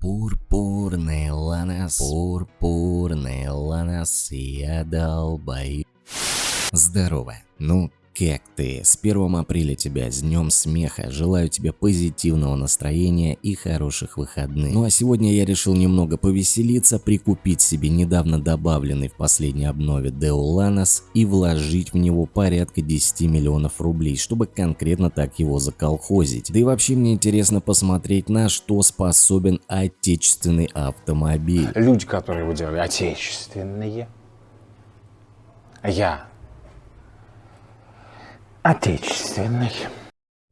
Пурпурный ланос, пурпурный ланос, я долбаю. Здорово. Ну, как ты? С 1 апреля тебя, с днем смеха. Желаю тебе позитивного настроения и хороших выходных. Ну а сегодня я решил немного повеселиться, прикупить себе недавно добавленный в последней обнове Deulanos и вложить в него порядка 10 миллионов рублей, чтобы конкретно так его заколхозить. Да и вообще мне интересно посмотреть, на что способен отечественный автомобиль. Люди, которые его делали, отечественные. Я отечественный.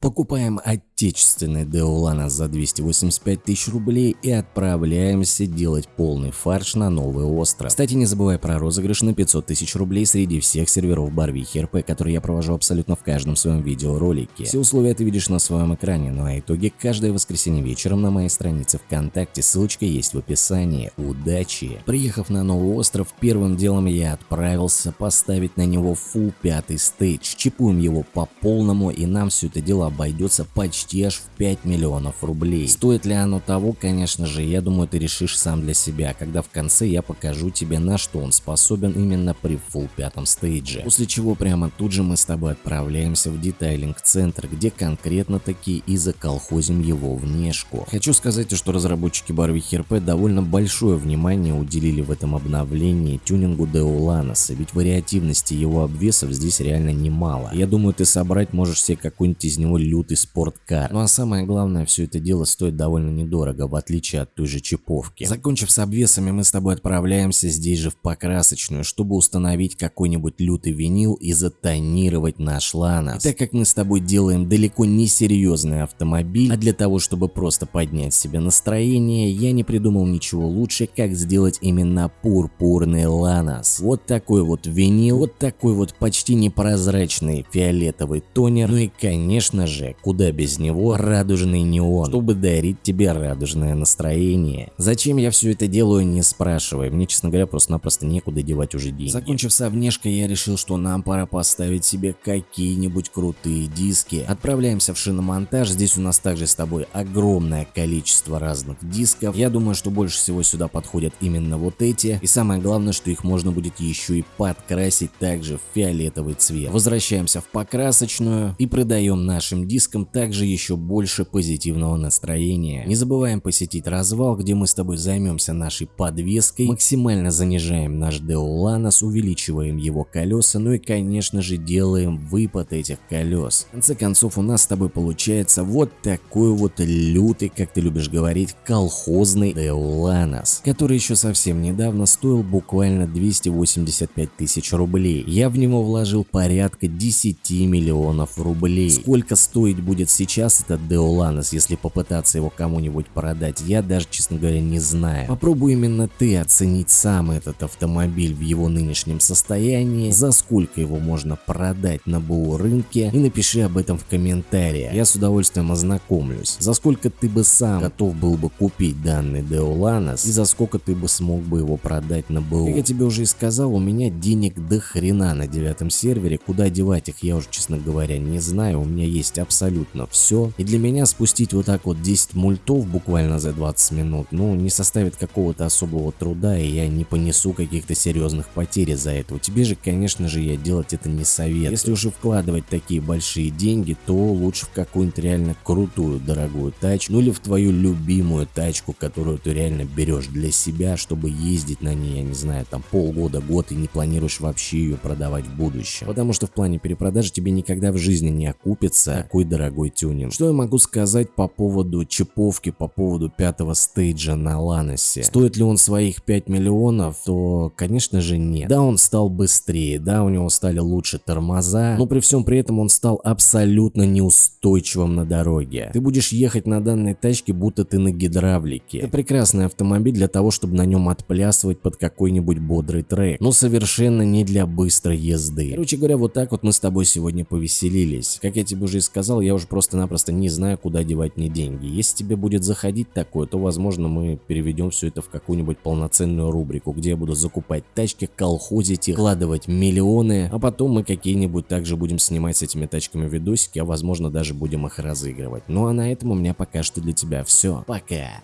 Покупаем отечественный Деолана за 285 тысяч рублей и отправляемся делать полный фарш на новый остров. Кстати, не забывай про розыгрыш на 500 тысяч рублей среди всех серверов Барвихи РП, которые я провожу абсолютно в каждом своем видеоролике. Все условия ты видишь на своем экране, ну а итоги каждое воскресенье вечером на моей странице ВКонтакте, ссылочка есть в описании. Удачи! Приехав на новый остров, первым делом я отправился поставить на него фул пятый стейдж. Чипуем его по полному и нам все это дело обойдется почти аж в 5 миллионов рублей. Стоит ли оно того, конечно же, я думаю, ты решишь сам для себя, когда в конце я покажу тебе на что он способен именно при full пятом стейдже. После чего прямо тут же мы с тобой отправляемся в детайлинг-центр, где конкретно таки и заколхозим его внешку. Хочу сказать, что разработчики Барвихи РП довольно большое внимание уделили в этом обновлении тюнингу Деуланоса, ведь вариативности его обвесов здесь реально немало. Я думаю, ты собрать можешь себе какой-нибудь из него лютый спорткар. Ну а самое главное, все это дело стоит довольно недорого, в отличие от той же чиповки. Закончив с обвесами, мы с тобой отправляемся здесь же в покрасочную, чтобы установить какой-нибудь лютый винил и затонировать наш ланос. И так как мы с тобой делаем далеко не серьезный автомобиль, а для того, чтобы просто поднять себе настроение, я не придумал ничего лучше, как сделать именно пурпурный ланос. Вот такой вот винил, вот такой вот почти непрозрачный фиолетовый тонер, ну и конечно же, куда без него радужный неон, чтобы дарить тебе радужное настроение. Зачем я все это делаю, не спрашивай, мне честно говоря просто-напросто некуда девать уже деньги. Закончив со внешкой, я решил, что нам пора поставить себе какие-нибудь крутые диски. Отправляемся в шиномонтаж, здесь у нас также с тобой огромное количество разных дисков. Я думаю, что больше всего сюда подходят именно вот эти, и самое главное, что их можно будет еще и подкрасить также в фиолетовый цвет. Возвращаемся в покрасочную и продаем нашим дискам также еще больше позитивного настроения. Не забываем посетить развал, где мы с тобой займемся нашей подвеской, максимально занижаем наш Деоланос, увеличиваем его колеса, ну и конечно же делаем выпад этих колес. В конце концов у нас с тобой получается вот такой вот лютый, как ты любишь говорить, колхозный Деоланос, который еще совсем недавно стоил буквально 285 тысяч рублей. Я в него вложил порядка 10 миллионов рублей. Сколько стоить будет сейчас этот Деоланос, если попытаться его кому-нибудь продать, я даже, честно говоря, не знаю. Попробуй именно ты оценить сам этот автомобиль в его нынешнем состоянии, за сколько его можно продать на БУ рынке и напиши об этом в комментариях. Я с удовольствием ознакомлюсь. За сколько ты бы сам готов был бы купить данный Деоланос и за сколько ты бы смог бы его продать на БУ. Как я тебе уже и сказал, у меня денег до хрена на девятом сервере, куда девать их я уже, честно говоря, не знаю. У меня есть абсолютно все. И для меня спустить вот так вот 10 мультов буквально за 20 минут, ну, не составит какого-то особого труда, и я не понесу каких-то серьезных потерь из-за этого. Тебе же, конечно же, я делать это не советую. Если уже вкладывать такие большие деньги, то лучше в какую-нибудь реально крутую, дорогую тачку, ну или в твою любимую тачку, которую ты реально берешь для себя, чтобы ездить на ней, я не знаю, там полгода, год, и не планируешь вообще ее продавать в будущем. Потому что в плане перепродажи тебе никогда в жизни не окупится такой дорогой тюнинг. Что я могу сказать по поводу чиповки, по поводу пятого стейджа на Ланосе? Стоит ли он своих 5 миллионов? То, конечно же, нет. Да, он стал быстрее, да, у него стали лучше тормоза, но при всем при этом он стал абсолютно неустойчивым на дороге. Ты будешь ехать на данной тачке, будто ты на гидравлике. Это прекрасный автомобиль для того, чтобы на нем отплясывать под какой-нибудь бодрый трек, но совершенно не для быстрой езды. Короче говоря, вот так вот мы с тобой сегодня повеселились. Как я тебе уже и сказал, я уже просто-напросто не знаю, куда девать мне деньги. Если тебе будет заходить такое, то возможно мы переведем все это в какую-нибудь полноценную рубрику, где я буду закупать тачки, колхозить их, вкладывать миллионы, а потом мы какие-нибудь также будем снимать с этими тачками видосики, а возможно даже будем их разыгрывать. Ну а на этом у меня пока что для тебя все. Пока!